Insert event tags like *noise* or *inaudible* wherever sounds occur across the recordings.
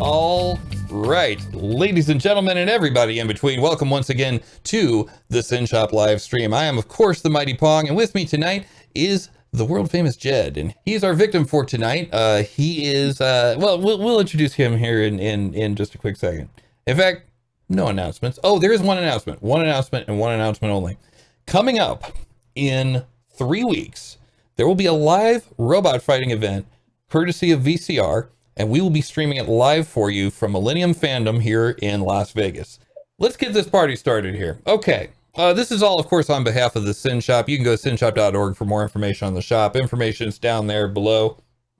All right, ladies and gentlemen, and everybody in between, welcome once again to the SYN Shop live stream. I am, of course, the Mighty Pong, and with me tonight is the world famous Jed, and he's our victim for tonight. Uh, he is, uh, well, well, we'll introduce him here in, in, in just a quick second. In fact, no announcements. Oh, there is one announcement, one announcement, and one announcement only. Coming up in three weeks, there will be a live robot fighting event courtesy of VCR and we will be streaming it live for you from Millennium Fandom here in Las Vegas. Let's get this party started here. Okay, uh, this is all, of course, on behalf of the SYN Shop. You can go to synshop.org for more information on the shop. Information is down there below,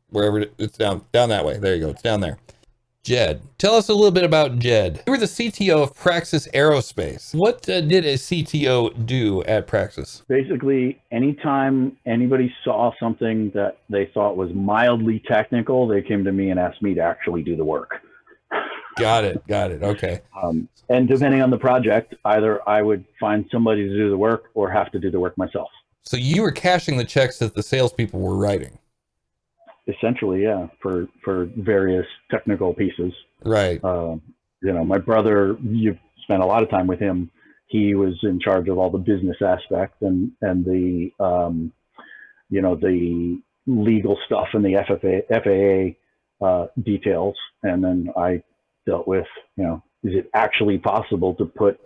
wherever it's down, down that way. There you go. It's down there. Jed, tell us a little bit about Jed. You were the CTO of Praxis Aerospace. What uh, did a CTO do at Praxis? Basically, anytime anybody saw something that they thought was mildly technical, they came to me and asked me to actually do the work. Got it. Got it. Okay. Um, and depending on the project, either I would find somebody to do the work or have to do the work myself. So you were cashing the checks that the salespeople were writing essentially, yeah, for for various technical pieces. Right. Uh, you know, my brother, you've spent a lot of time with him. He was in charge of all the business aspect and and the um, you know the legal stuff and the FFA, FAA uh, details, and then I dealt with you know is it actually possible to put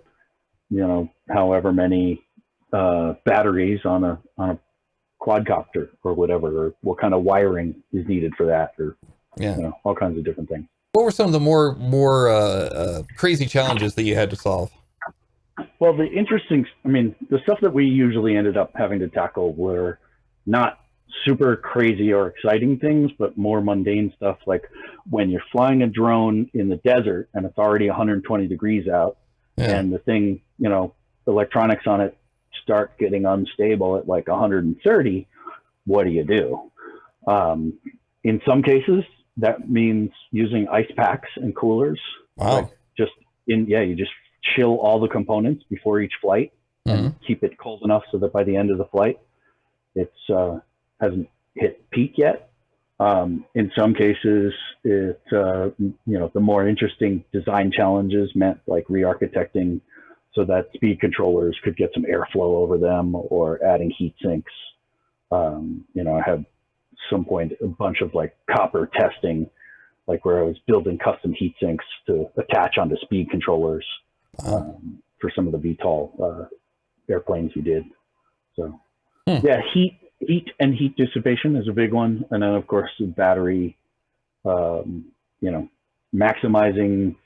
you know however many uh, batteries on a on a quadcopter or whatever, or what kind of wiring is needed for that, or yeah, you know, all kinds of different things. What were some of the more more uh, uh, crazy challenges that you had to solve? Well, the interesting, I mean, the stuff that we usually ended up having to tackle were not super crazy or exciting things, but more mundane stuff like when you're flying a drone in the desert and it's already 120 degrees out, yeah. and the thing, you know, electronics on it start getting unstable at like 130, what do you do? Um, in some cases, that means using ice packs and coolers. Wow. Like just in, yeah, you just chill all the components before each flight mm-hmm. and keep it cold enough so that by the end of the flight, it's uh, hasn't hit peak yet. Um, in some cases, it uh, you know the more interesting design challenges meant like re-architecting so that speed controllers could get some airflow over them or adding heat sinks. Um, you know, I had some point a bunch of like copper testing, like where I was building custom heat sinks to attach onto speed controllers um, for some of the VTOL uh, airplanes we did. So hmm. yeah, heat, heat and heat dissipation is a big one. And then of course the battery, um, you know, maximizing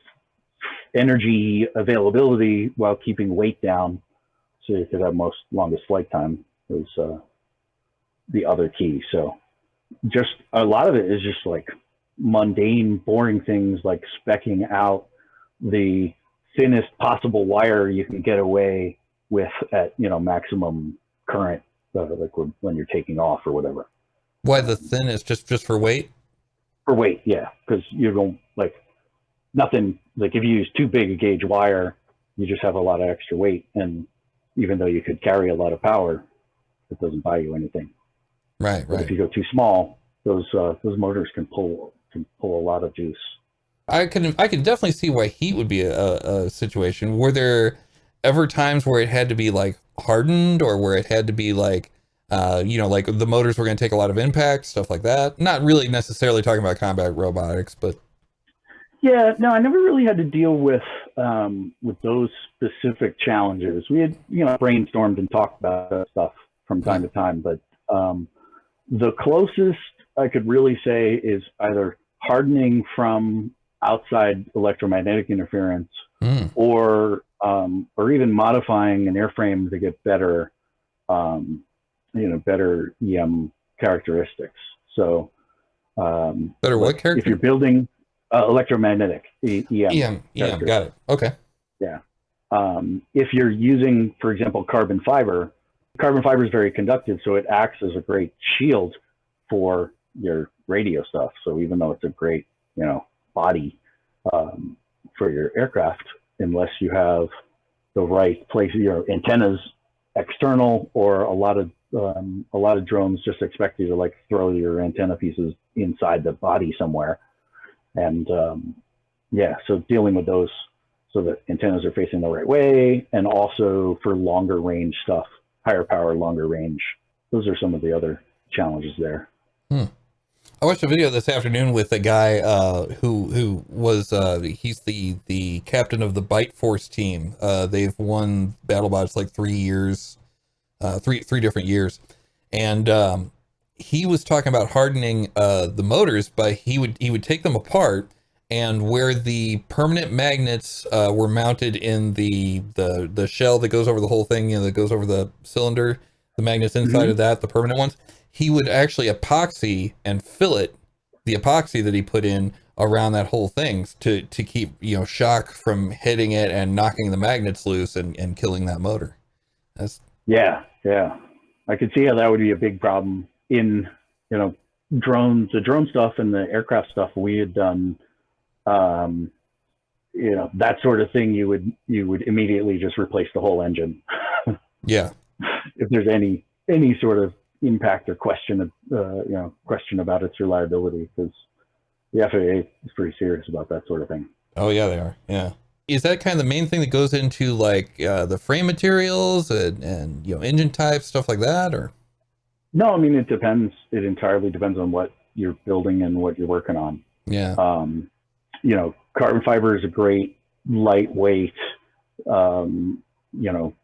energy availability while keeping weight down so you could have most longest flight time was uh, the other key. So just a lot of it is just like mundane, boring things like specking out the thinnest possible wire you can get away with at, you know, maximum current, uh, like when you're taking off or whatever. Why the thinnest? Just, just for weight? For weight, yeah. Because you don't like nothing like if you use too big a gauge wire, you just have a lot of extra weight. And even though you could carry a lot of power, it doesn't buy you anything. Right, but right. If you go too small, those uh, those motors can pull can pull a lot of juice. I can I can definitely see why heat would be a, a situation. Were there ever times where it had to be like hardened or where it had to be like uh, you know, like the motors were going to take a lot of impact, stuff like that. Not really necessarily talking about combat robotics, but yeah, no, I never really had to deal with um, with those specific challenges. We had, you know, brainstormed and talked about stuff from time to time, but um, the closest I could really say is either hardening from outside electromagnetic interference, mm. or um, or even modifying an airframe to get better, um, you know, better EM characteristics. So, um, better what character? If you're building uh, electromagnetic EM. EM, EM, got it. Okay. Yeah. Um, if you're using, for example, carbon fiber, carbon fiber is very conductive, so it acts as a great shield for your radio stuff. So even though it's a great, you know, body um, for your aircraft, unless you have the right place, your antennas external, or a lot of um, a lot of drones just expect you to like throw your antenna pieces inside the body somewhere and um, yeah, so dealing with those so that antennas are facing the right way, and also for longer range stuff, higher power, longer range. Those are some of the other challenges there. Hmm. I watched a video this afternoon with a guy uh, who who was uh, he's the the captain of the Bite Force team. Uh, they've won BattleBots like three years, uh, three three different years, and um, he was talking about hardening uh, the motors, but he would he would take them apart and where the permanent magnets uh, were mounted in the the the shell that goes over the whole thing, you know, that goes over the cylinder, the magnets inside mm-hmm. of that, the permanent ones he would actually epoxy and fillet the epoxy that he put in around that whole thing to to keep you know shock from hitting it and knocking the magnets loose and, and killing that motor. That's yeah, yeah. I could see how that would be a big problem in you know drones, the drone stuff and the aircraft stuff we had done. Um, you know that sort of thing. You would you would immediately just replace the whole engine. *laughs* yeah. If there's any any sort of impact or question, uh, you know, question about its reliability because the FAA is pretty serious about that sort of thing. Oh yeah, they are. Yeah. Is that kind of the main thing that goes into like uh, the frame materials and, and you know engine types stuff like that, or? No, I mean it depends. It entirely depends on what you're building and what you're working on. Yeah. Um, you know, carbon fiber is a great lightweight, um, you know,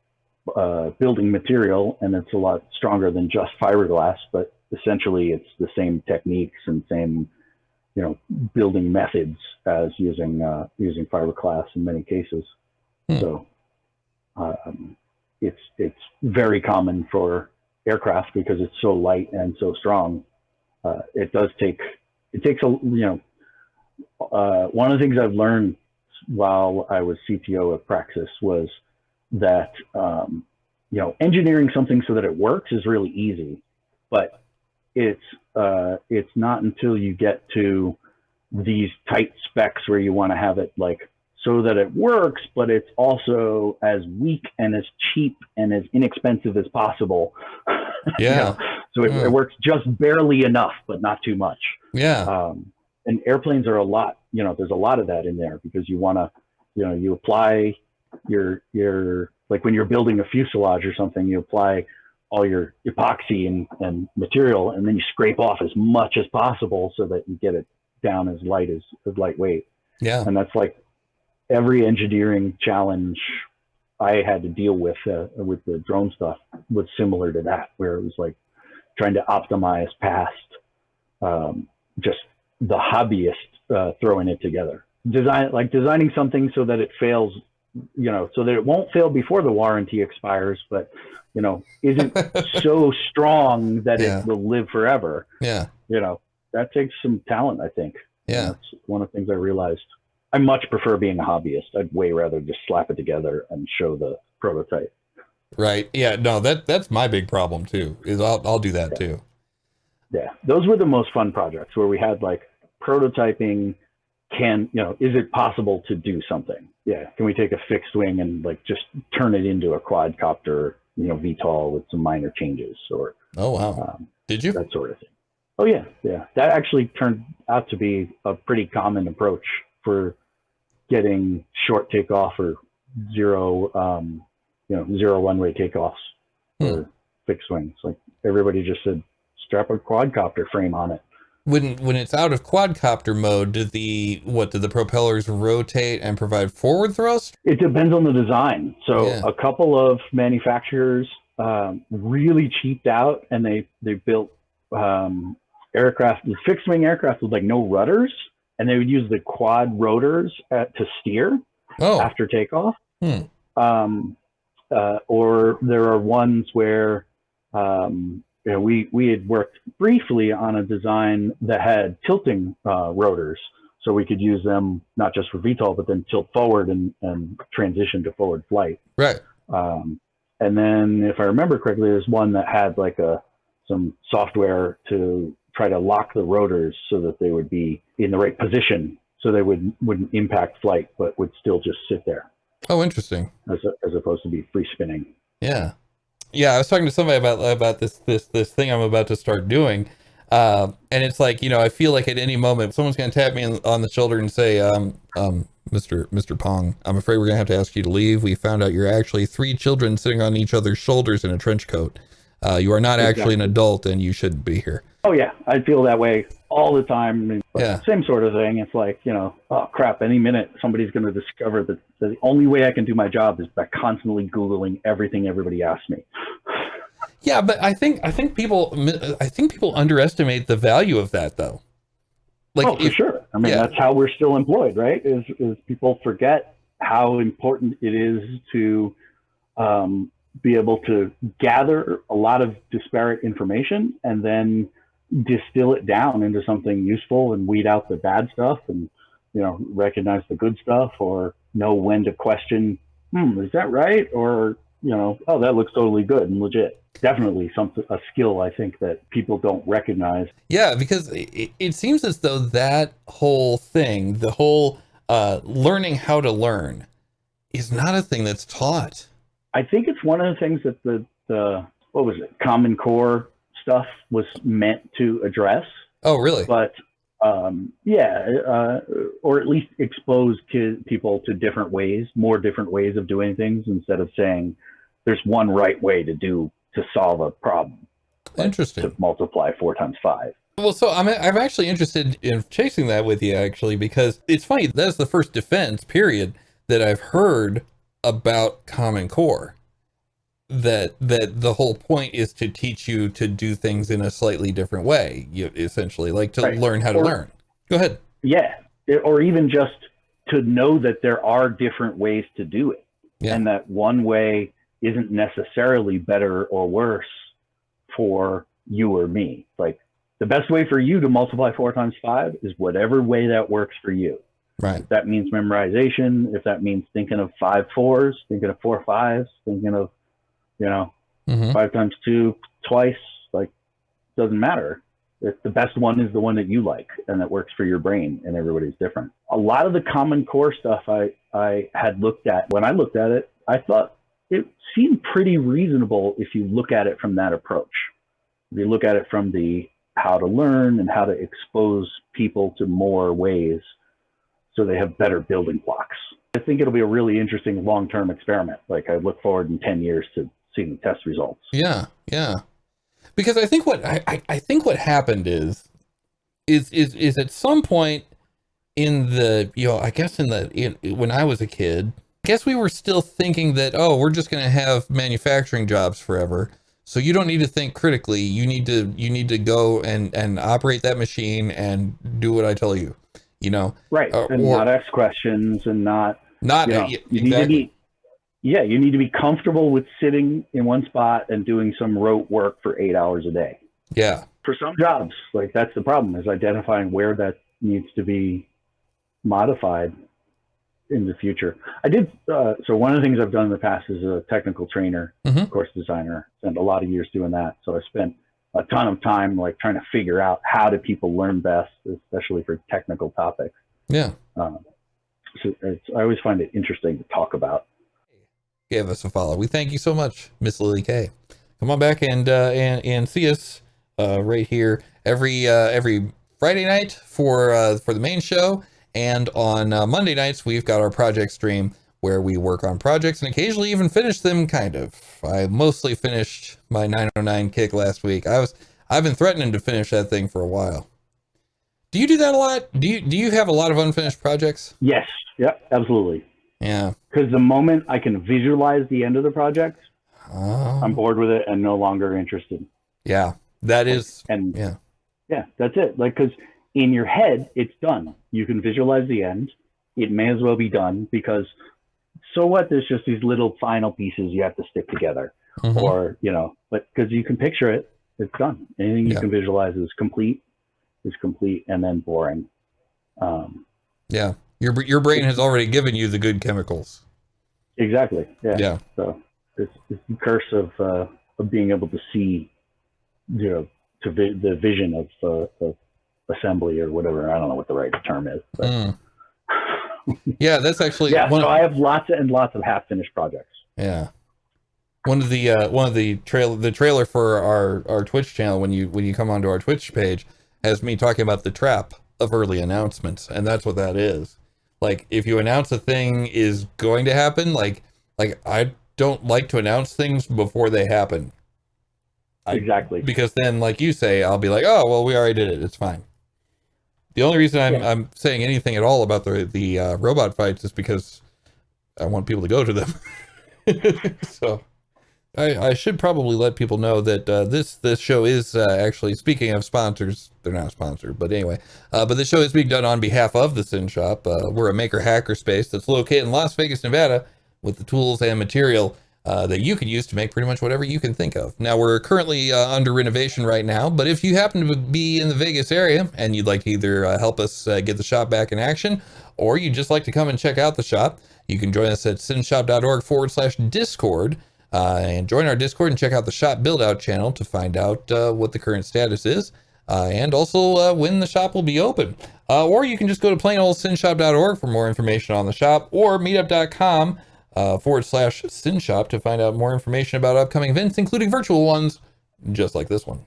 uh, building material, and it's a lot stronger than just fiberglass. But essentially, it's the same techniques and same, you know, building methods as using uh, using fiberglass in many cases. Hmm. So um, it's it's very common for aircraft because it's so light and so strong. Uh, it does take it takes a you know uh, one of the things I've learned while I was CTO of Praxis was that um, you know engineering something so that it works is really easy, but it's uh, it's not until you get to these tight specs where you want to have it like so that it works, but it's also as weak and as cheap and as inexpensive as possible. *laughs* Yeah. you know? So it, it, works just barely enough, but not too much. Yeah. Um, and airplanes are a lot, you know, there's a lot of that in there because you want to, you know, you apply your your like when you're building a fuselage or something, you apply all your epoxy and, and material, and then you scrape off as much as possible so that you get it down as light as, as lightweight. Yeah. And that's like every engineering challenge I had to deal with uh, with the drone stuff was similar to that, where it was like trying to optimize past um, just the hobbyist uh, throwing it together. Design like designing something so that it fails you know, so that it won't fail before the warranty expires, but you know, isn't *laughs* so strong that yeah. it will live forever. Yeah. You know, that takes some talent, I think. Yeah. That's one of the things I realized. I much prefer being a hobbyist. I'd way rather just slap it together and show the prototype. Right. Yeah. No, that that's my big problem too. Is I'll I'll do that yeah. too. Yeah. Those were the most fun projects where we had like prototyping can you know is it possible to do something yeah can we take a fixed wing and like just turn it into a quadcopter you know VTOL with some minor changes or oh wow um, did you that sort of thing oh yeah yeah that actually turned out to be a pretty common approach for getting short takeoff or zero um, you know zero one way takeoffs hmm. for fixed wings like everybody just said strap a quadcopter frame on it when when it's out of quadcopter mode, do the what do the propellers rotate and provide forward thrust? It depends on the design. So yeah. a couple of manufacturers um, really cheaped out, and they they built um, aircraft, fixed wing aircraft with like no rudders, and they would use the quad rotors at, to steer oh. after takeoff. Hmm. Um, uh, or there are ones where um, you know, we, we had worked briefly on a design that had tilting uh, rotors. So we could use them not just for VTOL, but then tilt forward and, and transition to forward flight. Right. Um, and then if I remember correctly, there's one that had like a, some software to try to lock the rotors so that they would be in the right position so they would, wouldn't impact flight, but would still just sit there. Oh, interesting. As, a, as opposed to be free spinning. Yeah yeah, I was talking to somebody about about this this this thing I'm about to start doing. Uh, and it's like, you know, I feel like at any moment someone's going to tap me on the shoulder and say, um, um, Mr. Mr. Pong, I'm afraid we're going to have to ask you to leave. We found out you're actually three children sitting on each other's shoulders in a trench coat. Uh, you are not exactly. actually an adult and you shouldn't be here. Oh yeah, I feel that way all the time. Yeah. Same sort of thing. It's like, you know, oh crap, any minute somebody's going to discover that the only way I can do my job is by constantly Googling everything everybody asks me. *sighs* Yeah, but I think I think people I think people underestimate the value of that though. Like oh, for if, sure. I mean, yeah. that's how we're still employed, right? Is is people forget how important it is to um, be able to gather a lot of disparate information and then distill it down into something useful and weed out the bad stuff and you know recognize the good stuff or know when to question hmm is that right? Or you know oh that looks totally good and legit. Definitely something a skill i think that people don't recognize. Yeah because it, it seems as though that whole thing the whole uh, learning how to learn is not a thing that's taught. I think it's one of the things that the the what was it? Common core stuff was meant to address. Oh, really? But um, yeah, uh, or at least expose people to different ways, more different ways of doing things instead of saying there's one right way to do to solve a problem. Like Interesting. To multiply four times five. Well, so I'm I'm actually interested in chasing that with you actually because it's funny that's the first defense period that I've heard about Common Core that that the whole point is to teach you to do things in a slightly different way you essentially like to right. learn how to learn. Go ahead. Yeah. Or even just to know that there are different ways to do it. Yeah. and that one way isn't necessarily better or worse for you or me. Like the best way for you to multiply four times five is whatever way that works for you. Right. If that means memorization if that means thinking of five fours thinking of four fives thinking of you know, mm-hmm. five times two twice, like doesn't matter. If the best one is the one that you like and that works for your brain and everybody's different. A lot of the common core stuff I, I had looked at when I looked at it, I thought it seemed pretty reasonable if you look at it from that approach. If you look at it from the how to learn and how to expose people to more ways so they have better building blocks. I think it'll be a really interesting long-term experiment. Like I look forward in 10 years to seeing test results. Yeah, yeah. Because I think what I, I think what happened is is is is at some point in the you know I guess in the in, when I was a kid, I guess we were still thinking that oh we're just going to have manufacturing jobs forever. So you don't need to think critically. You need to you need to go and and operate that machine and do what I tell you. You know, right? Uh, and or, not ask questions and not not you, know, you exactly. need to be yeah, you need to be comfortable with sitting in one spot and doing some rote work for eight hours a day. Yeah. For some jobs, like that's the problem is identifying where that needs to be modified in the future. I did, uh, so one of the things I've done in the past is a technical trainer, mm-hmm. course designer, spent a lot of years doing that. So I spent a ton of time like trying to figure out how do people learn best, especially for technical topics. Yeah. Um, so it's I always find it interesting to talk about gave us a follow. We thank you so much, Miss Lily K. Come on back and uh, and and see us uh, right here every uh, every Friday night for uh, for the main show, and on uh, Monday nights we've got our project stream where we work on projects and occasionally even finish them. Kind of. I mostly finished my 909 kick last week. I was I've been threatening to finish that thing for a while. Do you do that a lot? Do you do you have a lot of unfinished projects? Yes. Yep. Absolutely. Yeah. Because the moment I can visualize the end of the project, um, I'm bored with it and no longer interested. Yeah, that is. And yeah, yeah, that's it. Like, because in your head, it's done. You can visualize the end. It may as well be done because so what? There's just these little final pieces you have to stick together, mm-hmm. or you know, but because you can picture it, it's done. Anything you yeah. can visualize is complete, is complete, and then boring. Um, yeah. Your your brain has already given you the good chemicals. Exactly. Yeah. Yeah. So it's, it's the curse of uh, of being able to see, you know, to vi- the vision of, uh, of assembly or whatever. I don't know what the right term is. Mm. yeah, that's actually *laughs* yeah. so I have lots and lots of half finished projects. Yeah. one of the uh, one of the trail the trailer for our our Twitch channel when you when you come onto our Twitch page has me talking about the trap of early announcements, and that's what that is. Like if you announce a thing is going to happen, like like I don't like to announce things before they happen Exactly. because then, like you say, I'll be like, oh well, we already did it. It's fine. The only reason I'm Yeah. I'm saying anything at all about the the uh, robot fights is because I want people to go to them. *laughs* so I I should probably let people know that uh, this this show is uh, actually speaking of sponsors. They're not sponsored, but anyway. Uh, but the show is being done on behalf of the SYN Shop. Uh, we're a maker hacker space that's located in Las Vegas, Nevada, with the tools and material uh, that you can use to make pretty much whatever you can think of. Now, we're currently uh, under renovation right now, but if you happen to be in the Vegas area and you'd like to either help us get the shop back in action, or you'd just like to come and check out the shop, you can join us at synshop.org forward slash discord. Uh, and join our Discord and check out the shop build out channel to find out uh, what the current status is uh, and also uh, when the shop will be open. Uh, or you can just go to plainoldsynshop.org for more information on the shop or meetup.com uh, forward slash synshop to find out more information about upcoming events, including virtual ones just like this one.